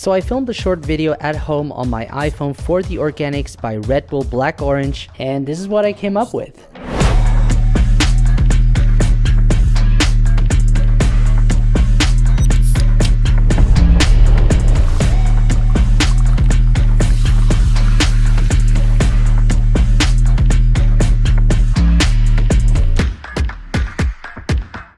So I filmed a short video at home on my iPhone for the Organics by Red Bull Black Orange, and this is what I came up with.